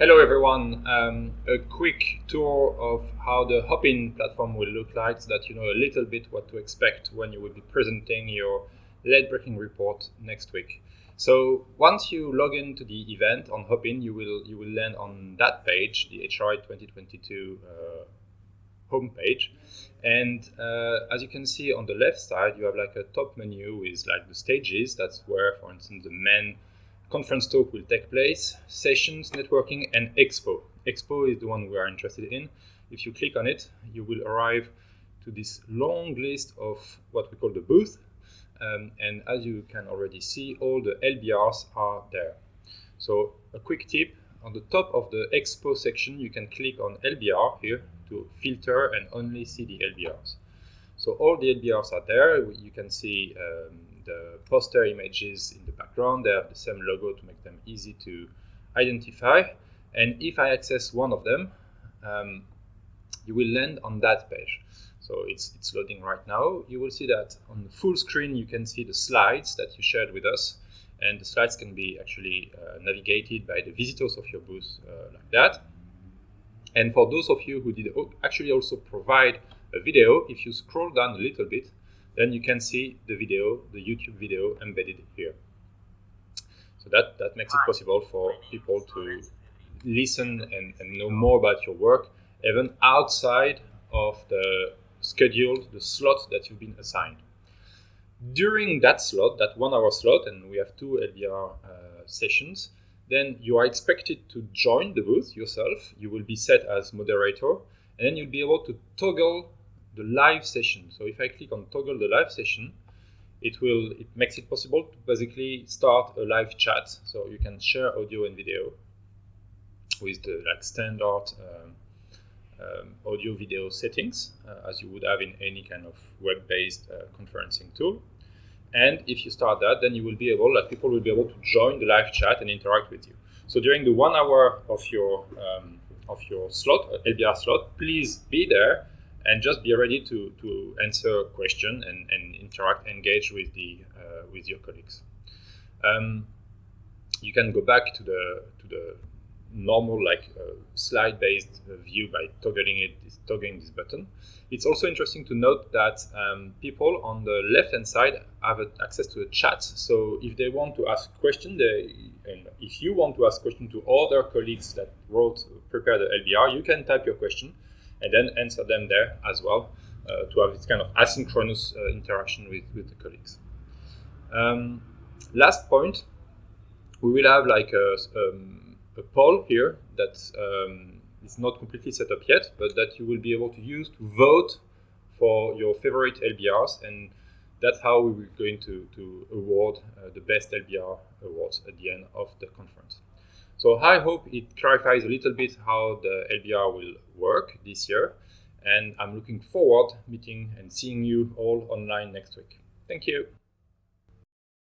Hello everyone. Um, a quick tour of how the Hopin platform will look like so that you know a little bit what to expect when you will be presenting your late breaking report next week. So once you log into the event on Hopin, you will you will land on that page, the HRI 2022 uh, homepage. And uh, as you can see on the left side, you have like a top menu with like the stages. That's where, for instance, the main conference talk will take place, sessions, networking, and expo. Expo is the one we are interested in. If you click on it, you will arrive to this long list of what we call the booth. Um, and as you can already see, all the LBRs are there. So a quick tip, on the top of the expo section, you can click on LBR here to filter and only see the LBRs. So all the LBRs are there. You can see um, the poster images in the background. They have the same logo to make them easy to identify. And if I access one of them, um, you will land on that page. So it's, it's loading right now. You will see that on the full screen, you can see the slides that you shared with us. And the slides can be actually uh, navigated by the visitors of your booth uh, like that. And for those of you who did actually also provide a video, if you scroll down a little bit, then you can see the video, the YouTube video embedded here. So that, that makes it possible for people to listen and, and know more about your work, even outside of the schedule, the slot that you've been assigned. During that slot, that one hour slot, and we have two LBR uh, sessions, then you are expected to join the booth yourself. You will be set as moderator, and then you'll be able to toggle the live session. So if I click on toggle the live session, it will it makes it possible to basically start a live chat. So you can share audio and video with the like standard um, um, audio video settings uh, as you would have in any kind of web-based uh, conferencing tool. And if you start that, then you will be able, like people will be able to join the live chat and interact with you. So during the one hour of your um, of your slot, uh, LBR slot, please be there and just be ready to, to answer a question and, and interact, engage with the uh, with your colleagues. Um, you can go back to the to the normal like uh, slide-based view by toggling it, toggling this button. It's also interesting to note that um, people on the left-hand side have access to a chat. So if they want to ask question, they, and if you want to ask question to other colleagues that wrote, prepared the LBR, you can type your question and then answer them there as well uh, to have this kind of asynchronous uh, interaction with, with the colleagues. Um, last point, we will have like a, um, a poll here that um, is not completely set up yet, but that you will be able to use to vote for your favorite LBRs and that's how we're going to, to award uh, the best LBR awards at the end of the conference. So I hope it clarifies a little bit how the LBR will work this year. And I'm looking forward meeting and seeing you all online next week. Thank you.